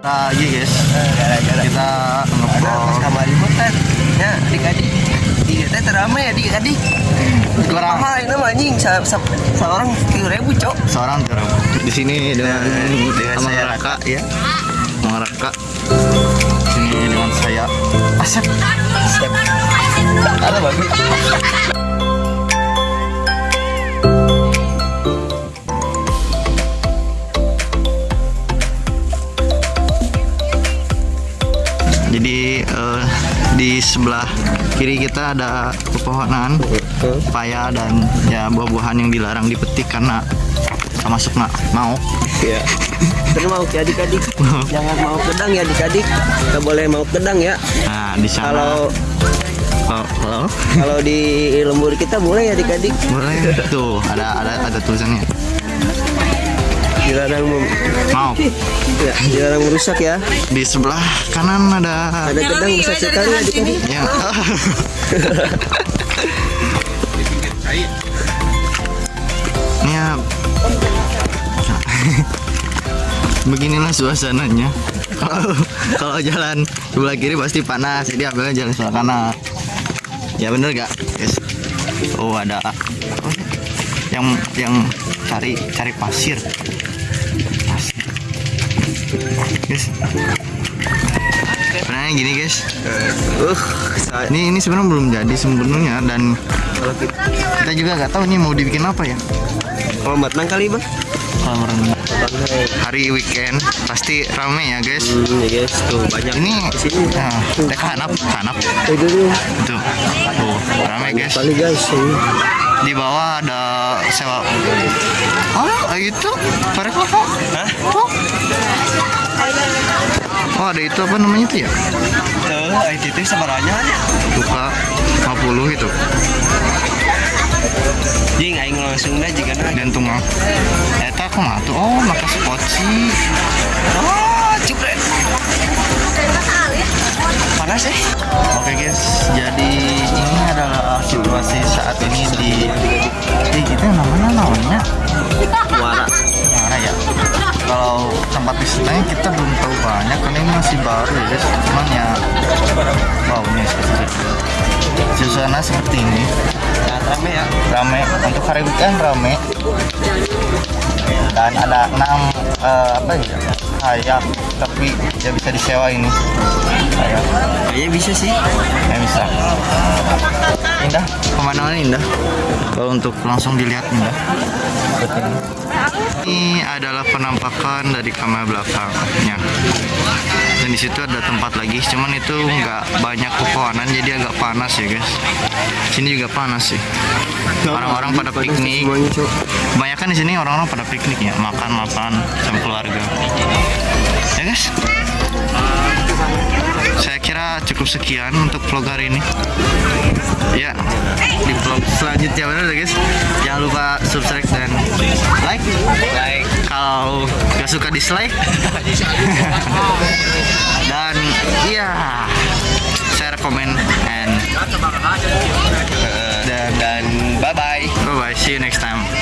Nah, iya guys, kita ngeblok. Pas kamar liputan ya adik-adik iya teh teramai adik-adik Kurang. mahal ini mah anjing? Seorang tiga ribu cok. Seorang tuh di sini dengan dengan sama saya. Raka ya, sama Raka. Sini dengan saya. Asep. Step. ada bagus di sebelah kiri kita ada pepohonan paya dan ya buah-buahan yang dilarang dipetik karena termasuk nak mau. ya terus mau ya adik-adik. Jangan mau kedang ya adik-adik. Nggak boleh mau kedang ya. Nah di sana. Kalau kalau kalau? kalau di lembur kita boleh ya adik-adik. Boleh. Tuh ada ada ada tulisannya dilarang mem- mau. ya, dilarang merusak ya. Di sebelah kanan ada ada kedang bisa sekali ya. Ini ya. Beginilah suasananya. Kalau kalau jalan sebelah kiri pasti panas jadi ambilnya jalan sebelah kanan. Ya bener gak guys oh ada yang yang cari cari pasir. Pasir guys. Sebenarnya gini guys. Uh ini ini sebenarnya belum jadi sebenarnya dan kita juga nggak tahu nih mau dibikin apa ya. Kalau matang kali bang. Kalau merenung hari weekend pasti rame ya guys. Hmm, ya guys. Tuh banyak ini di sini. Nah, teh hanap hanap. Itu tuh rame guys. Kali guys. Ini di bawah ada sewa. Oh itu parek apa Hah? oh oh ada itu apa namanya itu ya? Tuh ITT sebaranya aja. Buka 50 itu jing aing langsung dah jika na jantung mah eta aku mah tuh oh maka spot sih. Oh cupret panas eh Oke guys, jadi ini adalah situasi saat ini di di kita namanya namanya muara mana ya? Kalau tempat wisatanya kita belum tahu banyak karena ini masih baru ya guys. Cuman ya, wow ini spesial. Suasana seperti ini, rame ya rame untuk hari weekend rame. Dan ada enam eh, apa ya? Kayak tapi ya bisa disewa ini. Kayak kayaknya bisa sih Ya bisa. Pemandangan indah. Kalau untuk langsung dilihat indah. Ini. Adalah penampakan dari kamera belakangnya. Dan di situ ada tempat lagi, cuman itu nggak banyak pepohonan, jadi agak panas ya guys. Sini juga panas sih. Orang-orang pada piknik. cok Kebanyakan di sini orang-orang pada piknik ya, makan-makan sama keluarga. Ya guys. Saya kira cukup sekian untuk vlog hari ini. Gak suka dislike. dan iya, share, comment, and dan dan bye bye bye bye. See you next time.